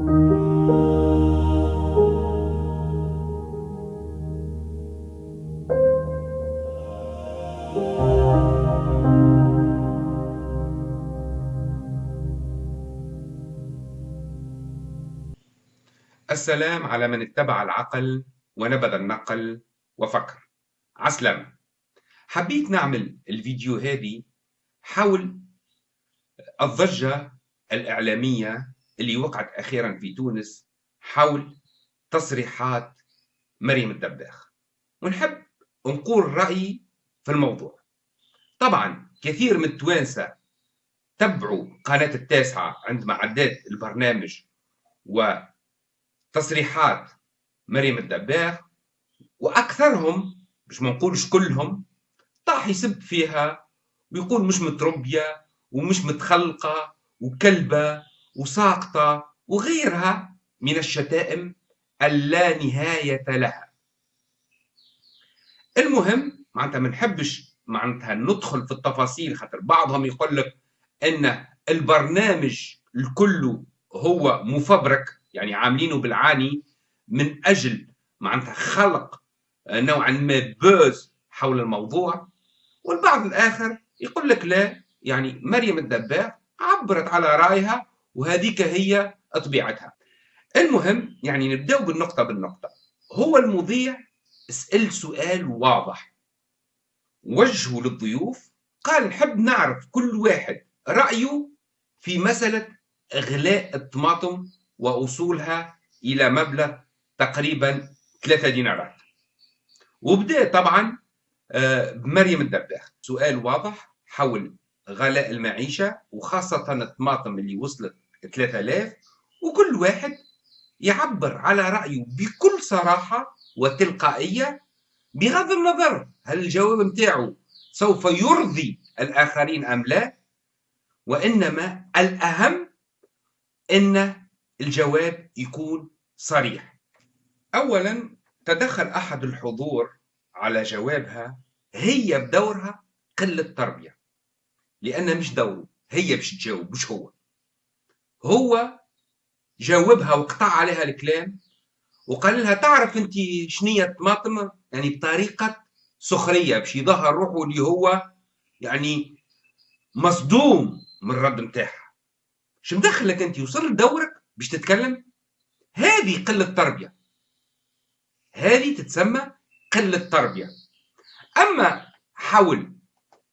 السلام على من اتبع العقل ونبذ النقل وفكر. عسلامة حبيت نعمل الفيديو هذه حول الضجة الإعلامية اللي وقعت أخيرا في تونس حول تصريحات مريم الدباخ. ونحب نقول رأيي في الموضوع. طبعا كثير من التوانسة تبعوا قناة التاسعة عندما عدت البرنامج وتصريحات مريم الدباخ وأكثرهم مش ما نقولش كلهم طاح يسب فيها ويقول مش متربية ومش متخلقة وكلبة وساقطة وغيرها من الشتائم اللا نهاية لها. المهم معناتها ما نحبش معناتها ندخل في التفاصيل خاطر بعضهم يقول لك إن البرنامج الكل هو مفبرك يعني عاملينه بالعاني من أجل معناتها خلق نوعا ما بوز حول الموضوع. والبعض الآخر يقول لك لا يعني مريم الدباغ عبرت على رأيها وهذيك هي طبيعتها المهم يعني نبداو بالنقطة بالنقطة. هو المذيع سأل سؤال واضح. وجهه للضيوف. قال نحب نعرف كل واحد رأيه في مسألة إغلاء الطماطم وأصولها إلى مبلغ تقريبا ثلاثة دينارات. وبدأ طبعا آه، بمريم الدباخ. سؤال واضح حول غلاء المعيشة وخاصة الطماطم اللي وصلت 3000 وكل واحد يعبر على رأيه بكل صراحة وتلقائية بغض النظر هل الجواب متاعه سوف يرضي الآخرين أم لا وإنما الأهم أن الجواب يكون صريح. أولا تدخل أحد الحضور على جوابها هي بدورها قلة تربية لأنها مش دوره هي باش تجاوب مش هو. هو جاوبها وقطع عليها الكلام وقال لها تعرف انت شنية طماطم يعني بطريقة سخرية باش يظهر روحه اللي هو يعني مصدوم من الرد نتاعها. شو مدخلك انت؟ وصل دورك باش تتكلم؟ هذه قلة تربية. هذه تتسمى قلة تربية. أما حول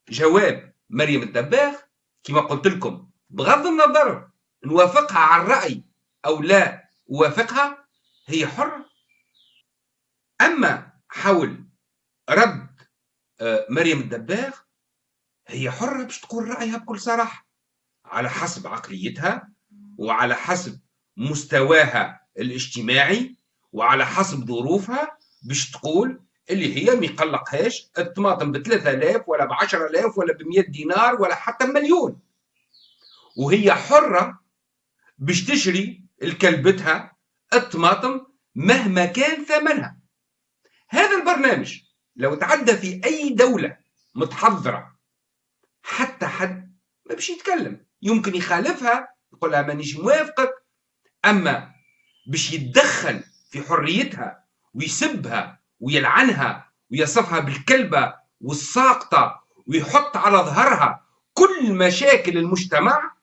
جواب مريم الدباغ كما قلت لكم بغض النظر نوافقها على الرأي أو لا أوافقها هي حرة أما حول رد آه، مريم الدباغ هي حرة باش تقول رأيها بكل صراحة على حسب عقليتها وعلى حسب مستواها الاجتماعي وعلى حسب ظروفها باش تقول اللي هي ما يقلقهاش الطماطم ب 3000 ولا ب 10000 ولا ب 100 دينار ولا حتى مليون. وهي حرة باش تشري لكلبتها الطماطم مهما كان ثمنها. هذا البرنامج لو تعدى في أي دولة متحضرة حتى حد ما باش يتكلم. يمكن يخالفها يقول لها مانيش موافقك أما باش يتدخل في حريتها ويسبها ويلعنها ويصفها بالكلبة والساقطة ويحط على ظهرها كل مشاكل المجتمع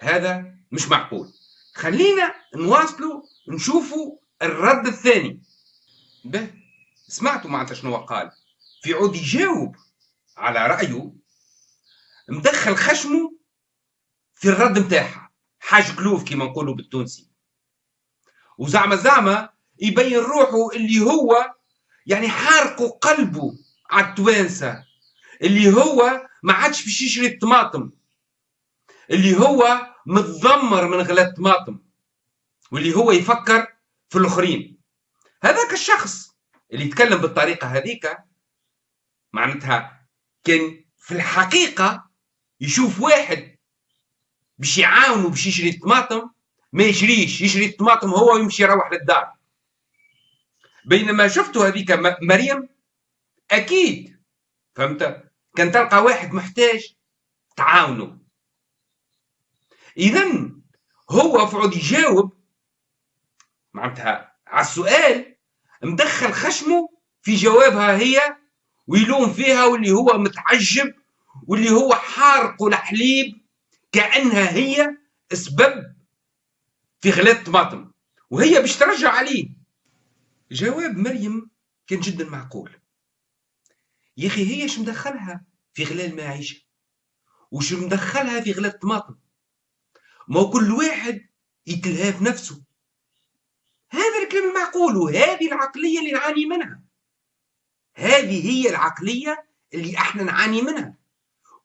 هذا مش معقول. خلينا نواصلوا نشوفوا الرد الثاني. به سمعتوا معناتها شنو قال؟ في عود يجاوب على رأيه مدخل خشمه في الرد متاعها. حاج كلوف كما نقولوا بالتونسي. وزعما زعما يبين روحه اللي هو يعني حارقوا قلبه على التوانسة اللي هو ما عادش باش يشري الطماطم اللي هو متذمر من غلاء الطماطم واللي هو يفكر في الآخرين. هذاك الشخص اللي يتكلم بالطريقة هذيك معناتها كان في الحقيقة يشوف واحد باش يعاونه باش يشري الطماطم ما يشريش يشري الطماطم هو ويمشي يروح للدار. بينما شفتوا هذيك مريم أكيد فهمت؟ كان تلقى واحد محتاج تعاونه اذا هو فعود يجاوب معناتها على السؤال مدخل خشمه في جوابها هي ويلوم فيها واللي هو متعجب واللي هو حارق الحليب كأنها هي سبب في غلاء طماطم وهي باش ترجع عليه. جواب مريم كان جدا معقول. يا أخي هي إيش مدخلها في غلاء المعيشة؟ وش مدخلها في غلاء الطماطم؟ ما كل واحد يتلهى في نفسه. هذا الكلام المعقول وهذه العقلية اللي نعاني منها. هذه هي العقلية اللي إحنا نعاني منها.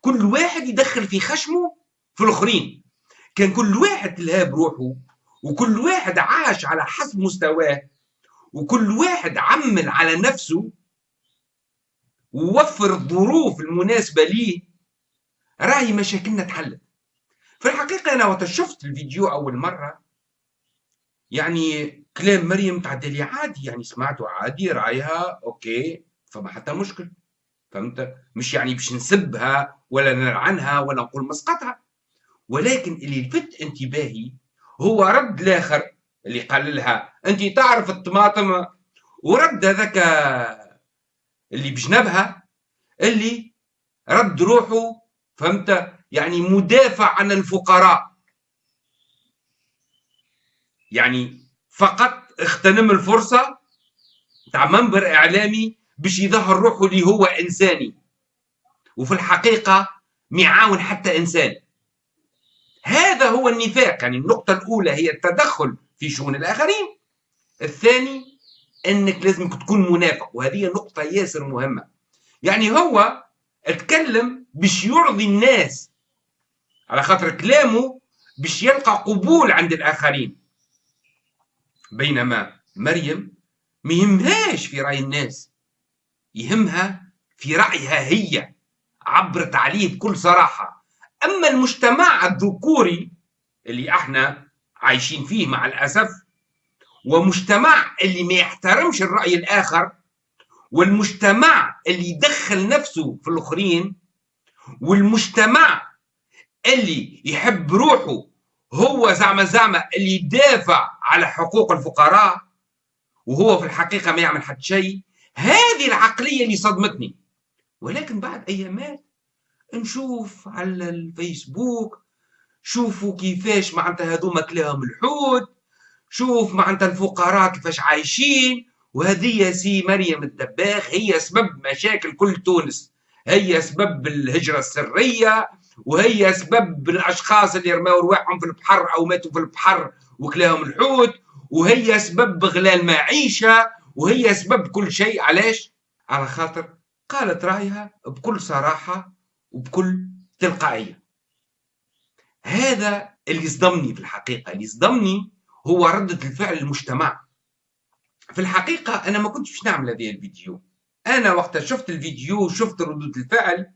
كل واحد يدخل في خشمه في الآخرين. كان كل واحد تلهى بروحه وكل واحد عاش على حسب مستواه وكل واحد عمل على نفسه ووفر الظروف المناسبة ليه. راهي مشاكلنا تحلت. في الحقيقة أنا وقت شفت الفيديو أول مرة. يعني كلام مريم تعدى لي عادي يعني سمعته عادي رايها أوكي فما حتى مشكل. فهمت؟ مش يعني باش نسبها ولا نلعنها ولا نقول مسقطها. ولكن اللي لفت انتباهي هو رد الآخر اللي قال لها انت تعرف الطماطم ورد هذاك اللي بجنبها اللي رد روحه فهمت؟ يعني مدافع عن الفقراء. يعني فقط اغتنم الفرصة تاع منبر إعلامي باش يظهر روحه اللي هو إنساني. وفي الحقيقة ميعاون حتى إنسان. هذا هو النفاق. يعني النقطة الأولى هي التدخل في شؤون الآخرين. الثاني أنك لازم تكون منافق. وهذه نقطة ياسر مهمة. يعني هو اتكلم باش يرضي الناس على خاطر كلامه باش يلقى قبول عند الآخرين. بينما مريم ما يهمهاش في رأي الناس يهمها في رأيها هي عبرت عليه بكل صراحة. أما المجتمع الذكوري اللي إحنا عايشين فيه مع الأسف ومجتمع اللي ما يحترمش الرأي الآخر والمجتمع اللي يدخل نفسه في الآخرين والمجتمع اللي يحب روحه هو زعما زعما اللي يدافع على حقوق الفقراء وهو في الحقيقة ما يعمل حتى شيء. هذه العقلية اللي صدمتني. ولكن بعد أيامات نشوف على الفيسبوك شوفوا كيفاش معناتها هذوما كلاهم الحوت شوف معناتها الفقراء كيفاش عايشين. وهذه سي مريم الدباخ هي سبب مشاكل كل تونس. هي سبب الهجرة السرية. وهي سبب الأشخاص اللي رماوا رواحهم في البحر أو ماتوا في البحر وكلاهم الحوت وهي سبب غلاء المعيشة وهي سبب كل شيء. علاش؟ على خاطر قالت رأيها بكل صراحة وبكل تلقائية. هذا اللي صدمني في الحقيقة. اللي صدمني هو ردة الفعل المجتمع. في الحقيقة أنا ما كنتش نعمل هذه الفيديو. أنا وقت شفت الفيديو وشفت ردود الفعل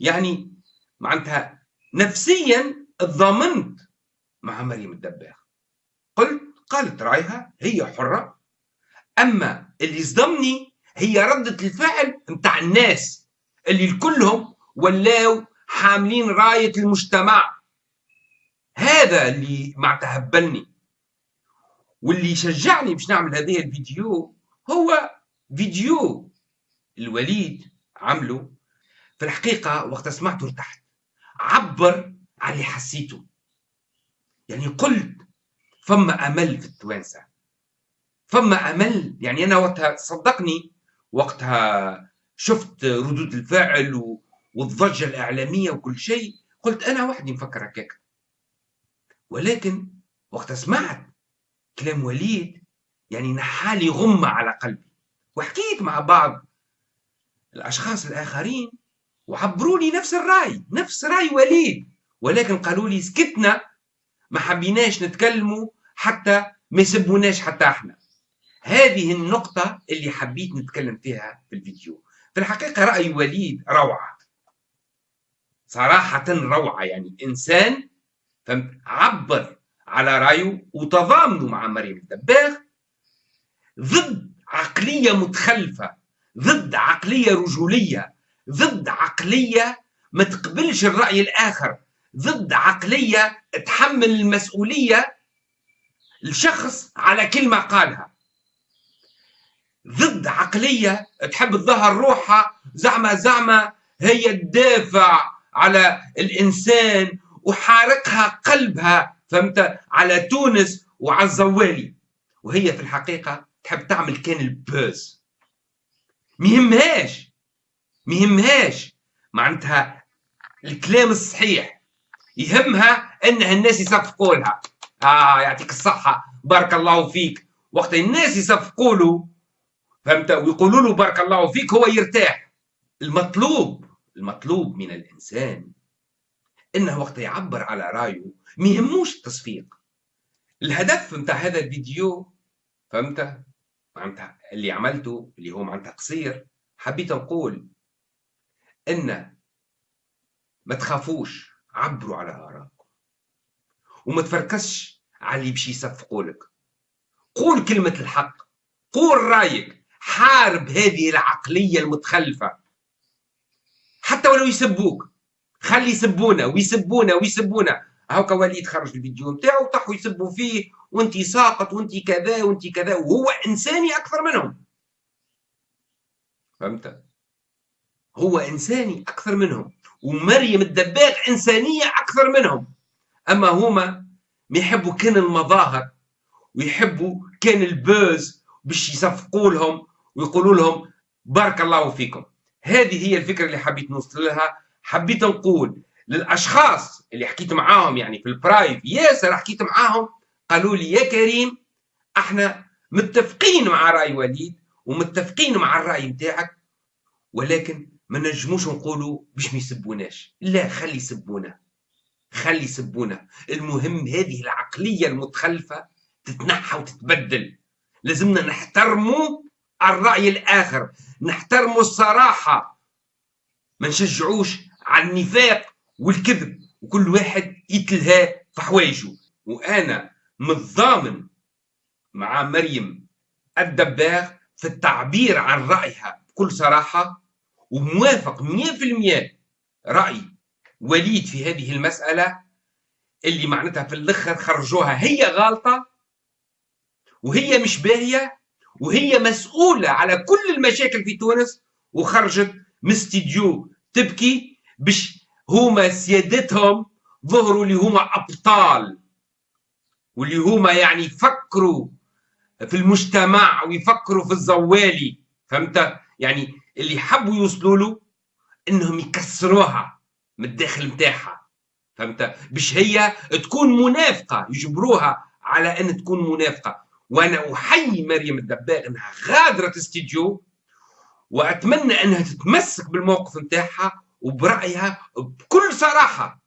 يعني معناتها نفسيا ضمنت مع مريم الدباغ قلت قالت رأيها هي حرة. أما اللي صدمني هي ردة الفعل متاع الناس اللي الكلهم ولاو حاملين راية المجتمع. هذا اللي ما تهبلني واللي شجعني باش نعمل هذه الفيديو هو فيديو الوليد عمله. في الحقيقة وقت سمعته ارتحت عبر عن اللي حسيته. يعني قلت فما أمل في التوانسة. فما أمل. يعني أنا وقتها صدقني وقتها شفت ردود الفعل و... والضجة الإعلامية وكل شيء. قلت أنا وحدي مفكر هكاك. ولكن وقت سمعت كلام وليد يعني نحالي غمة على قلبي. وحكيت مع بعض الأشخاص الآخرين وعبروا لي نفس الرأي نفس رأي وليد. ولكن قالوا لي سكتنا ما حبيناش نتكلموا حتى ما يسبوناش حتى إحنا. هذه النقطة اللي حبيت نتكلم فيها في الفيديو. في الحقيقة رأي وليد روعة. صراحة روعة يعني إنسان عبر على رأيه وتضامنوا مع مريم الدباغ. ضد عقلية متخلفة ضد عقلية رجولية. ضد عقلية ما تقبلش الرأي الآخر ضد عقلية تحمل المسؤولية الشخص على كلمة قالها. ضد عقلية تحب تظهر روحها زعمة زعمة هي تدافع على الإنسان وحارقها قلبها فهمت؟ على تونس وعلى الزوالي. وهي في الحقيقة تحب تعمل كان البوز. مهمهاش. مهمهاش. معناتها الكلام الصحيح. يهمها انها الناس يصفقوا لها. آه يعطيك الصحة. بارك الله فيك. وقت الناس يصفقوا له فهمت؟ ويقولوا له بارك الله فيك هو يرتاح. المطلوب المطلوب من الإنسان إنه وقت يعبر على رأيه ما يهموش التصفيق. الهدف نتاع هذا الفيديو فهمت؟ معناتها اللي عملته اللي هو معناتها قصير حبيت نقول إن ما تخافوش عبروا على آرائكم. وما تفركسش على اللي باش يصفقوا لك. قول كلمة الحق قول رأيك حارب هذه العقلية المتخلفة. حتى ولو يسبوك خلي يسبونا ويسبونا ويسبونا. هاكا وليد خرج الفيديو نتاعو وطحوا يسبوا فيه وانت ساقط وانت كذا وانت كذا. وهو إنساني أكثر منهم. فهمت؟ هو إنساني أكثر منهم ومريم الدباغ إنسانية أكثر منهم. أما هما ما يحبوا كان المظاهر ويحبوا كان ال buzz باش يصفقوا لهم ويقولوا لهم بارك الله فيكم. هذه هي الفكرة اللي حبيت نوصل لها. حبيت نقول للأشخاص اللي حكيت معاهم يعني في ال privé ياسر حكيت معاهم قالوا لي يا كريم أحنا متفقين مع رأي وليد ومتفقين مع الرأي نتاعك ولكن ما نجموش نقولوا باش ما يسبوناش. لا خلي يسبونا. خلي يسبونا. المهم هذه العقلية المتخلفة تتنحى وتتبدل. لازمنا نحترموا الرأي الآخر نحترموا الصراحة. ما نشجعوش على النفاق والكذب وكل واحد يتلهى في حوايجه. وأنا متضامن مع مريم الدباغ في التعبير عن رأيها بكل صراحة. وموافق 100% رأي وليد في هذه المسألة اللي معناتها في الأخر خرجوها هي غلطه وهي مش باهية وهي مسؤولة على كل المشاكل في تونس وخرجت من استديو تبكي باش هما سيادتهم ظهروا اللي هما أبطال واللي هما يعني يفكروا في المجتمع ويفكروا في الزوالي فهمت؟ يعني اللي حبوا يوصلوا له إنهم يكسروها من الداخل نتاعها فهمت؟ باش هي تكون منافقة يجبروها على إن تكون منافقة. وأنا أحيي مريم الدباغ إنها غادرة استديو وأتمنى إنها تتمسك بالموقف نتاعها وبرأيها بكل صراحة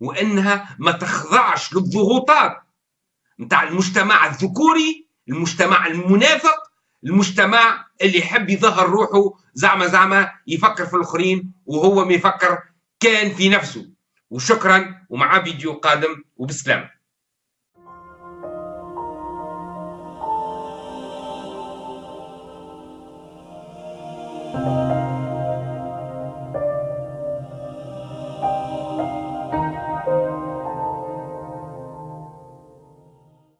وإنها ما تخضعش للضغوطات نتاع المجتمع الذكوري المجتمع المنافق المجتمع اللي يحب يظهر روحه زعما زعما يفكر في الآخرين وهو ما يفكر كان في نفسه. وشكرا ومع فيديو قادم وبسلامة.